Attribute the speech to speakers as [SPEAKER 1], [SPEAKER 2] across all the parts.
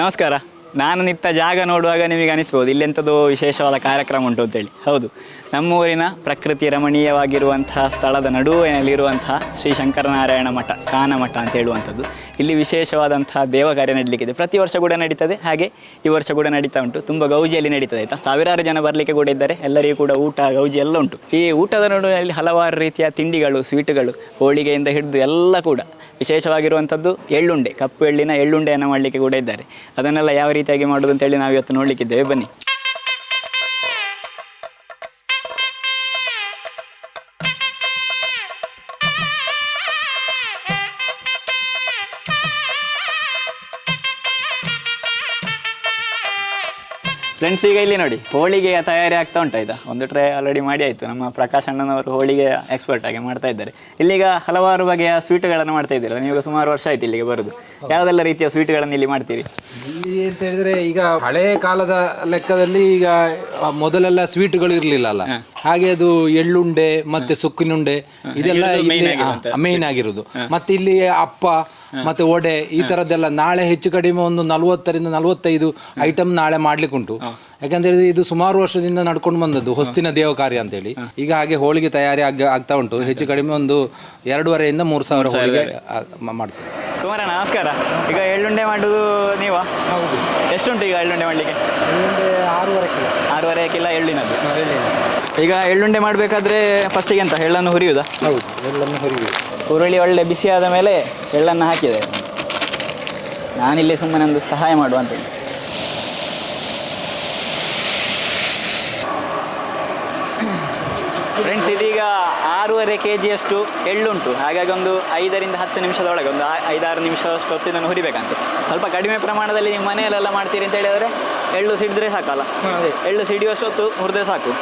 [SPEAKER 1] ನಮಸ್ಕಾರ. ನಾನು ನಿಂತ ಜಾಗ ನೋಡುವಾಗ ನಿಮಗೆ ಅನಿಸ್ಬೋದು. ಇಲ್ಲೆಂಥದ್ದು ವಿಶೇಷವಾದ ಕಾರ್ಯಕ್ರಮ ಉಂಟು ಅಂತೇಳಿ. ಹೌದು. ನಮ್ಮೂರಿನ ಪ್ರಕೃತಿ ರಮಣೀಯವಾಗಿರುವಂತಹ ಸ್ಥಳದ ನಡುವಿನಲ್ಲಿರುವಂತಹ ಶ್ರೀ ಶಂಕರನಾರಾಯಣ ಮಠ, ಕಾನಮಠ ಅಂತ ಹೇಳುವಂಥದ್ದು. ಇಲ್ಲಿ ವಿಶೇಷವಾದಂತಹ ದೇವ ಕಾರ್ಯ ನಡೀಲಿಕ್ಕಿದೆ. ಪ್ರತಿ ವರ್ಷ ಕೂಡ ನಡೀತದೆ. ಹಾಗೆ ಈ ವರ್ಷ ಕೂಡ ನಡೀತಾ ಉಂಟು. ತುಂಬ ಗೌಜಿಯಲ್ಲಿ ನಡೀತದೆ, ಆಯಿತಾ? ಸಾವಿರಾರು ಜನ ಬರಲಿಕ್ಕೆ ಕೂಡ ಇದ್ದಾರೆ. ಎಲ್ಲರಿಗೂ ಕೂಡ ಊಟ, ಗೌಜಿ ಎಲ್ಲ ಉಂಟು. ಈ ಊಟದ ನಡುವಿನಲ್ಲಿ ಹಲವಾರು ರೀತಿಯ ತಿಂಡಿಗಳು, ಸ್ವೀಟುಗಳು, ಹೋಳಿಗೆಯಿಂದ ಹಿಡಿದು ಎಲ್ಲ ಕೂಡ ವಿಶೇಷವಾಗಿರುವಂಥದ್ದು ಎಳ್ಳುಂಡೆ. ಕಪ್ಪು ಎಳ್ಳಿನ ಎಳ್ಳುಂಡೆಯನ್ನು ಮಾಡಲಿಕ್ಕೆ ಕೂಡ ಇದ್ದಾರೆ. ಅದನ್ನೆಲ್ಲ ಯಾವ ರೀತಿಯಾಗಿ ಮಾಡೋದು ಅಂತೇಳಿ ನಾವು ಇವತ್ತು ನೋಡಲಿಕ್ಕಿದ್ದೇವೆ. ಬನ್ನಿ. ಫ್ರೆಂಡ್ಸ್ ಈಗ ಇಲ್ಲಿ ನೋಡಿ ಹೋಳಿಗೆಯ ತಯಾರಿ ಆಗ್ತಾ ಉಂಟು ಆಯ್ತಾ? ಒಂದು ಟ್ರೈ ಆಲ್ರೆಡಿ ಮಾಡಿ ಆಯಿತು. ನಮ್ಮ ಪ್ರಕಾಶ್ ಅಣ್ಣನವರು ಹೋಳಿಗೆ ಎಕ್ಸ್ಪರ್ಟ್ ಆಗಿ ಮಾಡ್ತಾ ಇದ್ದಾರೆ. ಇಲ್ಲಿಗ ಹಲವಾರು ಬಗೆಯ ಸ್ವೀಟ್ಗಳನ್ನು ಮಾಡ್ತಾ ಇದ್ದೀರಾ ನೀವು ಸುಮಾರು ವರ್ಷ ಆಯ್ತು ಇಲ್ಲಿಗೆ ಬರೋದು. ಯಾವುದೆಲ್ಲ ರೀತಿಯ ಸ್ವೀಟ್ಗಳನ್ನು ಇಲ್ಲಿ ಮಾಡ್ತೀರಿ?
[SPEAKER 2] ಇಲ್ಲಿ ಅಂತ ಹೇಳಿದ್ರೆ ಈಗ ಹಳೆ ಕಾಲದ ಲೆಕ್ಕದಲ್ಲಿ ಈಗ ಮೊದಲೆಲ್ಲ ಸ್ವೀಟ್ಗಳು ಇರ್ಲಿಲ್ಲ ಅಲ್ಲ ಹಾಗೆ ಅದು ಎಳ್ಳುಂಡೆ ಮತ್ತೆ ಸುಕ್ಕಿನುಂಡೆ ಇದೆಲ್ಲ ಮೇನ್ ಆಗಿರೋದು. ಮತ್ತೆ ಇಲ್ಲಿ ಅಪ್ಪ ಮತ್ತೆ ಒಡೆ ಈ ತರದ್ದೆಲ್ಲ ನಾಳೆ ಹೆಚ್ಚು ಕಡಿಮೆ ಒಂದು ನಲವತ್ತರಿಂದ ನಲವತ್ತೈದು ಐಟಮ್ ನಾಳೆ ಮಾಡ್ಲಿಕ್ಕೆ ಉಂಟು ಯಾಕಂತ ಹೇಳಿದ್ರೆ ಇದು ಸುಮಾರು ವರ್ಷದಿಂದ ನಡ್ಕೊಂಡು ಬಂದದ್ದು ಹೊಸ್ತಿನ ದೇವ ಕಾರ್ಯ ಅಂತೇಳಿ. ಈಗ ಹಾಗೆ ಹೋಳಿಗೆ ತಯಾರಿ ಆಗ ಆಗ್ತಾ ಉಂಟು. ಹೆಚ್ಚು ಕಡಿಮೆ ಒಂದು ಎರಡೂವರೆಯಿಂದ ಮೂರು ಸಾವಿರ ಹೋಳಿಗೆ ಮಾಡ್ತೇವೆ.
[SPEAKER 1] ಕುಮಾರ ನಮಸ್ಕಾರ. ಈಗ ಎಳ್ಳುಂಡೆ ಮಾಡುದು ನೀವಾ?
[SPEAKER 2] ಹೌದು.
[SPEAKER 1] ಎಷ್ಟುಂಟು ಈಗ ಎಳ್ಳುಂಡೆ ಮಾಡಲಿಕ್ಕೆ?
[SPEAKER 2] ಆರೂವರೆ ಕಿಲೋ.
[SPEAKER 1] ಆರೂವರೆ ಕಿಲೋ ಎಳ್ಳಿನದ್ದು. ಈಗ ಎಳ್ಳುಂಡೆ ಮಾಡಬೇಕಾದ್ರೆ ಫಸ್ಟಿಗೆ ಎಂತ ಎಳ್ಳನ್ನು ಹುರಿಯುವುದಾ
[SPEAKER 2] ಹೌದು ಎಳ್ಳನ್ನು ಹುರಿಯುವುದು
[SPEAKER 1] ಹುರುಳಿ ಒಳ್ಳೆ ಆದ ಮೇಲೆ ಎಳ್ಳನ್ನು ಹಾಕಿದೆ. ನಾನಿಲ್ಲಿ ಸುಮ್ಮನೆ ಒಂದು ಸಹಾಯ ಮಾಡುವಂತ ಫ್ರೆಂಡ್ಸ್ ಇದೀಗ ಆರೂವರೆ ಕೆ ಜಿಯಷ್ಟು ಎಳ್ಳುಂಟು. ಹಾಗಾಗಿ ಒಂದು ಐದರಿಂದ ಹತ್ತು ನಿಮಿಷದೊಳಗೆ ಒಂದು ಆ- ಐದಾರು ನಿಮಿಷದಷ್ಟು ಹೊತ್ತು ಇದನ್ನು ಹುರಿಬೇಕಂತೆ ಸ್ವಲ್ಪ ಕಡಿಮೆ ಪ್ರಮಾಣದಲ್ಲಿ ನೀವು ಮನೆಯಲ್ಲೆಲ್ಲ ಮಾಡ್ತೀರಿ ಅಂತ ಹೇಳಿದರೆ ಎಳ್ಳು ಸಿಡಿದ್ರೆ ಸಾಕಲ್ಲ. ಎಳ್ಳು ಸಿಡಿಯುವಷ್ಟು ಹೊತ್ತು ಹುರಿದ್ರೆ ಸಾಕು.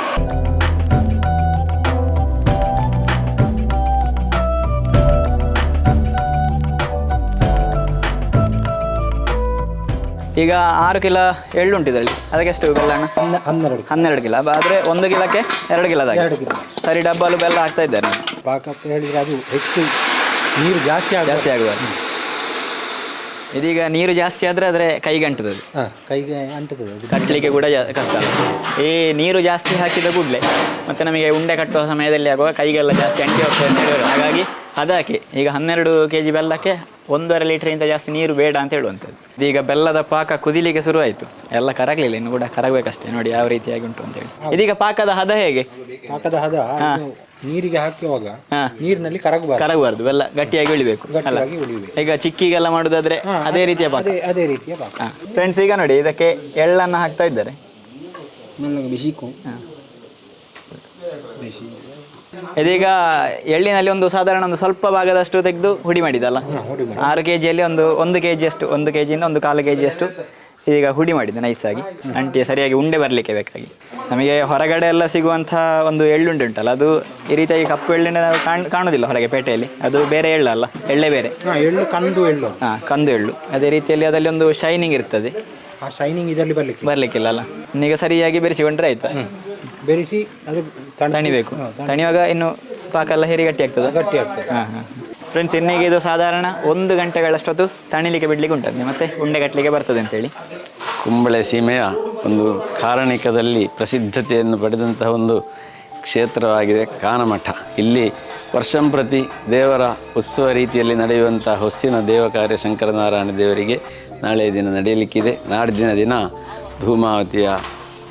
[SPEAKER 1] ಈಗ ಆರು ಕಿಲೋ ಎಳ್ಳುಂಟು ಇದರಲ್ಲಿ ಅದಕ್ಕೆ ಎಷ್ಟು ಬೆಲ್ಲ ಅಣ್ಣ?
[SPEAKER 2] ಹನ್ನೆರಡು
[SPEAKER 1] ಹನ್ನೆರಡು ಕಿಲೋ. ಆದರೆ ಒಂದು ಕಿಲೋಕ್ಕೆ ಎರಡು ಕಿಲೋದಾಗ
[SPEAKER 2] ಎರಡು ಕಿಲೋ.
[SPEAKER 1] ಸರಿ ಡಬ್ಬಲು ಬೆಲ್ಲ ಹಾಕ್ತಾ ಇದ್ದಾರೆ
[SPEAKER 2] ಪಾಕ ಅಂತ ಹೇಳಿದ್ರೆ ಅದು ಹೆಚ್ಚು ನೀರು ಜಾಸ್ತಿ ಆಗ
[SPEAKER 1] ಜಾಸ್ತಿ ಆಗುವ. ಇದೀಗ ನೀರು ಜಾಸ್ತಿ ಆದರೆ ಆದರೆ ಕೈಗೆ ಅಂಟುತ್ತದೆ
[SPEAKER 2] ಕೈಗೆ ಅಂಟುತ್ತದೆ
[SPEAKER 1] ಕಟ್ಟಲಿಕ್ಕೆ ಕೂಡ ಕಷ್ಟ. ಈ ನೀರು ಜಾಸ್ತಿ ಹಾಕಿದ ಕೂಡಲೇ ಮತ್ತೆ ನಮಗೆ ಉಂಡೆ ಕಟ್ಟುವ ಸಮಯದಲ್ಲಿ ಆಗುವ ಕೈಗೆಲ್ಲ ಜಾಸ್ತಿ ಅಂಟಿ ಹೋಗ್ತದೆ ಹಾಗಾಗಿ ಅದಕ್ಕೆ ಈಗ ಹನ್ನೆರಡು ಕೆ ಜಿ ಬೆಲ್ಲಕ್ಕೆ ಒಂದೂವರೆ ಲೀಟ್ರಿಂದ ಜಾಸ್ತಿ ನೀರು ಬೇಡ ಅಂತ ಹೇಳುವಂಥದ್ದು. ಈಗ ಬೆಲ್ಲದ ಪಾಕ ಕುದಿಲಿಕ್ಕೆ ಶುರುವಾಯಿತು. ಎಲ್ಲ ಕರಗಲಿಲ್ಲ ಇನ್ನು ಕೂಡ ಕರಗಬೇಕಷ್ಟೇ. ನೋಡಿ ಯಾವ ರೀತಿಯಾಗಿ ಉಂಟು ಅಂತೇಳಿ ಇದೀಗ ಪಾಕದ ಹದ ಹೇಗೆ?
[SPEAKER 2] ಪಾಕದ ಹದ ನೀರಿಗೆ ಹಾಕುವಾಗ. ನೀರಿನಲ್ಲಿ ಕರಗಬಾರ್ದು.
[SPEAKER 1] ಕರಗಬಾರ್ದು ಬೆಲ್ಲ ಗಟ್ಟಿಯಾಗಿ ಉಳಿಬೇಕು. ಈಗ ಚಿಕ್ಕಿಗೆಲ್ಲ ಮಾಡುದಾದ್ರೆ ಅದೇ ರೀತಿಯ ಪಾಕ.
[SPEAKER 2] ಅದೇ ಅದೇ ರೀತಿಯ ಪಾಕ.
[SPEAKER 1] ಫ್ರೆಂಡ್ಸ್ ಈಗ ನೋಡಿ ಇದಕ್ಕೆ ಎಳ್ಳನ್ನು ಹಾಕ್ತಾ ಇದ್ದಾರೆ.
[SPEAKER 2] ಬಿಸಿ.
[SPEAKER 1] ಇದೀಗ ಎಳ್ಳಿನಲ್ಲಿ ಒಂದು ಸಾಧಾರಣ ಒಂದು ಸ್ವಲ್ಪ ಭಾಗದಷ್ಟು ತೆಗೆದು ಹುಡಿ ಮಾಡಿದಲ್ಲ. ಆರು ಕೆ ಜಿಯಲ್ಲಿ ಒಂದು ಒಂದು ಕೆ ಜಿಯಷ್ಟು ಒಂದು ಕೆ ಜಿಯಿಂದ ಒಂದು ಕಾಲು ಕೆ ಜಿಯಷ್ಟು ಈಗ ಹುಡಿ ಮಾಡಿದೆ ನೈಸಾಗಿ. ಅಂಟಿ ಸರಿಯಾಗಿ ಉಂಡೆ ಬರಲಿಕ್ಕೆ ಬೇಕಾಗಿ. ನಮಗೆ ಹೊರಗಡೆ ಎಲ್ಲ ಸಿಗುವಂಥ ಒಂದು ಎಳ್ಳುಂಡೆ ಉಂಟಲ್ಲ ಅದು ಈ ರೀತಿಯಾಗಿ ಕಪ್ಪು ಎಳ್ಳುಂಡೆ ನಾವು ಕಾಣ್ ಕಾಣೋದಿಲ್ಲ ಹೊರಗೆ ಪೇಟೆಯಲ್ಲಿ. ಅದು ಬೇರೆ ಎಳ್ಳಲ್ಲ ಎಳ್ಳೆ ಬೇರೆ.
[SPEAKER 2] ಎಳ್ಳು ಕಂದು ಎಳ್ಳು.
[SPEAKER 1] ಹಾಂ ಕಂದು ಎಳ್ಳು. ಅದೇ ರೀತಿಯಲ್ಲಿ ಅದರಲ್ಲಿ ಒಂದು ಶೈನಿಂಗ್ ಇರ್ತದೆ.
[SPEAKER 2] ಆ ಶೈನಿಂಗ್ ಇದರಲ್ಲಿ ಬರಲಿಕ್ಕೆ
[SPEAKER 1] ಬರಲಿಕ್ಕಿಲ್ಲ ಅಲ್ಲ? ಈಗ ಸರಿಯಾಗಿ ಬೆರೆಸಿಕೊಂಡ್ರೆ ಆಯ್ತು.
[SPEAKER 2] ಬೆರೆಸಿ ಅದು ತಣ
[SPEAKER 1] ತಣಿಬೇಕು. ತಣಿವಾಗ ಇನ್ನು ಪಾಕ ಎಲ್ಲ ಹೇರಿ ಗಟ್ಟಿ ಆಗ್ತದೆ.
[SPEAKER 2] ಗಟ್ಟಿ ಆಗ್ತದೆ
[SPEAKER 1] ಹಾಂ ಹಾಂ. ಫ್ರೆಂಡ್ಸ್ ಇನ್ನೀಗ ಇದು ಸಾಧಾರಣ ಒಂದು ಗಂಟೆಗಳಷ್ಟೊತ್ತು ತಣಿಲಿಕ್ಕೆ ಬಿಡ್ಲಿಕ್ಕೆ ಉಂಟದೆ ಮತ್ತೆ ಉಂಡೆ ಗಟ್ಟಲಿಕ್ಕೆ ಬರ್ತದೆ ಅಂತೇಳಿ.
[SPEAKER 3] ಕುಂಬಳೆ ಸೀಮೆಯ ಒಂದು ಕಾರಣಿಕದಲ್ಲಿ ಪ್ರಸಿದ್ಧತೆಯನ್ನು ಪಡೆದಂತಹ ಒಂದು ಕ್ಷೇತ್ರವಾಗಿದೆ ಕಾನಮಠ. ಇಲ್ಲಿ ವರ್ಷಂಪ್ರತಿ ದೇವರ ಉತ್ಸವ ರೀತಿಯಲ್ಲಿ ನಡೆಯುವಂಥ ಹೊಸ್ತಿನ ದೇವ ಕಾರ್ಯ ಶಂಕರನಾರಾಯಣ ದೇವರಿಗೆ ನಾಳೆ ದಿನ ನಡೆಯಲಿಕ್ಕಿದೆ. ನಾಡಿನ ದಿನ ಧೂಮಾವತಿಯ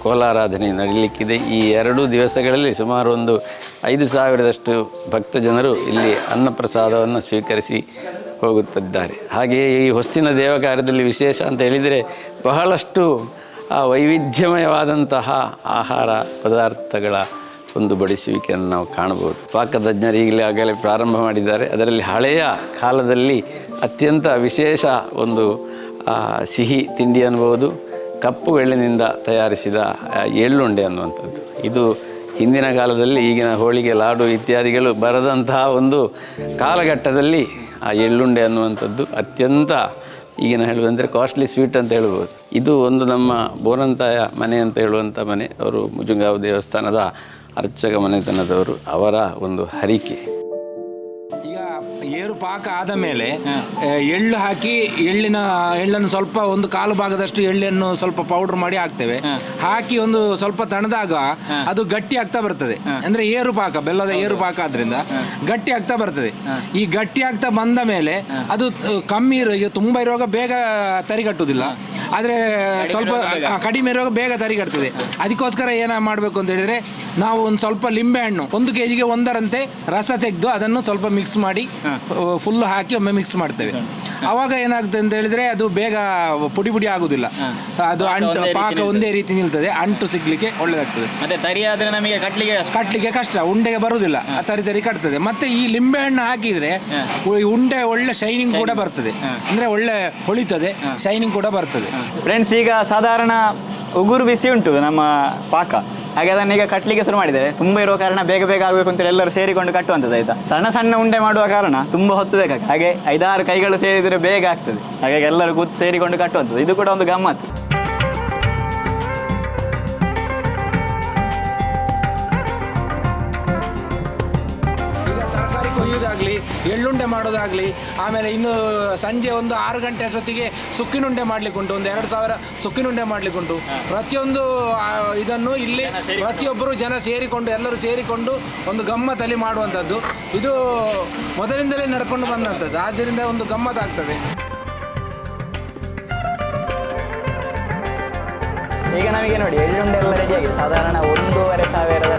[SPEAKER 3] ಕೋಲಾರಾಧನೆ ನಡೀಲಿಕ್ಕಿದೆ ಈ ಎರಡು ದಿವಸಗಳಲ್ಲಿ ಸುಮಾರು ಒಂದು ಐದು ಸಾವಿರದಷ್ಟು ಭಕ್ತ ಜನರು ಇಲ್ಲಿ ಅನ್ನಪ್ರಸಾದವನ್ನು ಸ್ವೀಕರಿಸಿ ಹೋಗುತ್ತಿದ್ದಾರೆ. ಹಾಗೆಯೇ ಈ ಹೊಸ್ತಿನ ದೇವ ಕಾರ್ಯದಲ್ಲಿ ವಿಶೇಷ ಅಂತ ಹೇಳಿದರೆ ಬಹಳಷ್ಟು ಆ ವೈವಿಧ್ಯಮಯವಾದಂತಹ ಆಹಾರ ಪದಾರ್ಥಗಳ ಒಂದು ಬಡಿಸುವಿಕೆಯನ್ನು ನಾವು ಕಾಣಬಹುದು. ಪಾಕತಜ್ಞರು ಈಗಲೇ ಆಗಲೇ ಪ್ರಾರಂಭ ಮಾಡಿದ್ದಾರೆ. ಅದರಲ್ಲಿ ಹಳೆಯ ಕಾಲದಲ್ಲಿ ಅತ್ಯಂತ ವಿಶೇಷ ಒಂದು ಸಿಹಿ ತಿಂಡಿ ಅನ್ಬೋದು ಕಪ್ಪು ಎಳ್ಳಿನಿಂದ ತಯಾರಿಸಿದ ಎಳ್ಳುಂಡೆ ಅನ್ನುವಂಥದ್ದು. ಇದು ಹಿಂದಿನ ಕಾಲದಲ್ಲಿ, ಈಗಿನ ಹೋಳಿಗೆ, ಲಾಡು ಇತ್ಯಾದಿಗಳು ಬರದಂತಹ ಒಂದು ಕಾಲಘಟ್ಟದಲ್ಲಿ ಆ ಎಳ್ಳುಂಡೆ ಅನ್ನುವಂಥದ್ದು ಅತ್ಯಂತ ಈಗಿನ ಹೇಳುವುದಂದರೆ ಕಾಸ್ಟ್ಲಿ ಸ್ವೀಟ್ ಅಂತ ಹೇಳ್ಬೋದು ಇದು ಒಂದು ನಮ್ಮ ಬೋರಂತಾಯ ಮನೆ ಅಂತ ಹೇಳುವಂಥ ಮನೆ. ಅವರು ಮುಜುಂಗಾವ್ ದೇವಸ್ಥಾನದ ಅರ್ಚಕ ಮನೆತನದವರು ಅವರ ಒಂದು ಹರಿಕೆ.
[SPEAKER 2] ಏರು ಪಾಕ ಆದ ಮೇಲೆ ಎಳ್ಳು ಹಾಕಿ ಎಳ್ಳಿನ ಎಳ್ಳನ್ನು ಸ್ವಲ್ಪ ಒಂದು ಕಾಲು ಭಾಗದಷ್ಟು ಎಳ್ಳನ್ನು ಸ್ವಲ್ಪ ಪೌಡರ್ ಮಾಡಿ ಹಾಕ್ತೇವೆ. ಹಾಕಿ ಒಂದು ಸ್ವಲ್ಪ ತಣದಾಗ ಅದು ಗಟ್ಟಿ ಆಗ್ತಾ ಬರ್ತದೆ. ಅಂದ್ರೆ ಏರು ಪಾಕ ಬೆಲ್ಲದ ಏರು ಪಾಕ ಆದ್ರಿಂದ ಗಟ್ಟಿ ಆಗ್ತಾ ಬರ್ತದೆ. ಈ ಗಟ್ಟಿ ಆಗ್ತಾ ಬಂದ ಮೇಲೆ ಅದು ಕಮ್ಮಿ ಇರೋ ಈಗ ತುಂಬಾ ಇರುವಾಗ ಬೇಗ ತರಿಗಟ್ಟುವುದಿಲ್ಲ. ಆದ್ರೆ ಸ್ವಲ್ಪ ಕಡಿಮೆ ಇರುವಾಗ ಬೇಗ ತರಿಗಟ್ತದೆ. ಅದಕ್ಕೋಸ್ಕರ ಏನ ಮಾಡಬೇಕು ಅಂತ ಹೇಳಿದ್ರೆ ನಾವು ಒಂದು ಸ್ವಲ್ಪ ಲಿಂಬೆ ಹಣ್ಣು ಒಂದು ಕೆಜಿಗೆ ಒಂದರಂತೆ ರಸ ತೆಗೆದು ಅದನ್ನು ಸ್ವಲ್ಪ ಮಿಕ್ಸ್ ಮಾಡಿ ಫುಲ್ ಹಾಕಿ ಒಮ್ಮೆ ಮಿಕ್ಸ್ ಮಾಡ್ತೇವೆ. ಅವಾಗ ಏನಾಗ್ತದೆ ಅಂತ ಹೇಳಿದ್ರೆ ಅದು ಬೇಗ ಪುಡಿ ಪುಡಿ ಆಗುದಿಲ್ಲ. ಅದು ಅಂಟು ಪಾಕ ಒಂದೇ ರೀತಿ ನಿಲ್ತದೆ. ಅಂಟು ಸಿಗ್ಲಿಕ್ಕೆ ಒಳ್ಳೇದಾಗ್ತದೆ.
[SPEAKER 1] ಮತ್ತೆ ತರಿ ಆದ್ರೆ ನಮಗೆ ಕಟ್ಲಿಗೆ.
[SPEAKER 2] ಕಟ್ಲಿಕ್ಕೆ ಕಷ್ಟ. ಉಂಡೆಗೆ ಬರುದಿಲ್ಲ. ತರಿ ತರಿ ಕಟ್ತದೆ. ಮತ್ತೆ ಈ ಲಿಂಬೆ ಹಣ್ಣು ಹಾಕಿದ್ರೆ ಉಂಡೆ ಒಳ್ಳೆ ಶೈನಿಂಗ್ ಕೂಡ ಬರ್ತದೆ. ಅಂದ್ರೆ ಒಳ್ಳೆ ಹೊಳಿತದೆ. ಶೈನಿಂಗ್ ಕೂಡ ಬರ್ತದೆ.
[SPEAKER 1] ಫ್ರೆಂಡ್ಸ್ ಈಗ ಸಾಧಾರಣ ಉಗುರು ಬಿಸಿ ಉಂಟು ನಮ್ಮ ಪಾಕ. ಹಾಗೆ ಅದನ್ನ ಈಗ ಕಟ್ಟಲಿಕ್ಕೆ ಶುರು ಮಾಡಿದ್ದೇವೆ. ತುಂಬಾ ಇರುವ ಕಾರಣ ಬೇಗ ಬೇಗ ಆಗಬೇಕು ಅಂತ ಎಲ್ಲರೂ ಸೇರಿಕೊಂಡು ಕಟ್ಟುವಂಥದ್ದು ಆಯ್ತಾ? ಸಣ್ಣ ಸಣ್ಣ ಉಂಡೆ ಮಾಡುವ ಕಾರಣ ತುಂಬಾ ಹೊತ್ತು ಬೇಕಾಗ್ತದೆ. ಹಾಗೆ ಐದಾರು ಕೈಗಳು ಸೇರಿದರೆ ಬೇಗ ಆಗ್ತದೆ. ಹಾಗಾಗಿ ಎಲ್ಲರೂ ಕೂತು ಸೇರಿಕೊಂಡು ಕಟ್ಟುವಂಥದ್ದು. ಇದು ಕೂಡ ಒಂದು ಗಮ್ಮತ್ತು.
[SPEAKER 2] ಕೊಯ್ಯೋದಾಗ್ಲಿ ಎಳ್ಳುಂಡೆ ಮಾಡೋದಾಗಲಿ ಆಮೇಲೆ ಇನ್ನು ಸಂಜೆ ಒಂದು ಆರು ಗಂಟೆ ಅಷ್ಟೊತ್ತಿಗೆ ಸುಕ್ಕಿನುಂಡೆ ಮಾಡ್ಲಿಕ್ಕೆ ಉಂಟು. ಒಂದು ಎರಡು ಸಾವಿರ ಸುಕ್ಕಿನುಂಡೆ ಮಾಡಲಿಕ್ಕುಂಟು ಉಂಟು. ಪ್ರತಿಯೊಂದು ಇದನ್ನು ಇಲ್ಲಿ ಪ್ರತಿಯೊಬ್ಬರು ಜನ ಸೇರಿಕೊಂಡು ಎಲ್ಲರೂ ಸೇರಿಕೊಂಡು ಒಂದು ಗಮ್ಮತ್ತಲ್ಲಿ ಮಾಡುವಂಥದ್ದು. ಇದು ಮೊದಲಿಂದಲೇ ನಡ್ಕೊಂಡು ಬಂದಂಥದ್ದು. ಆದ್ದರಿಂದ ಒಂದು ಗಮ್ಮತ್ತಾಗ್ತದೆ.
[SPEAKER 1] ಈಗ ನಮಗೆ ನೋಡಿ ಎಳ್ಳುಂಡೆ ಎಲ್ಲ ರೆಡಿಯಾಗಿದೆ ಸಾಧಾರಣ ಒಂದೂವರೆ ಸಾವಿರದ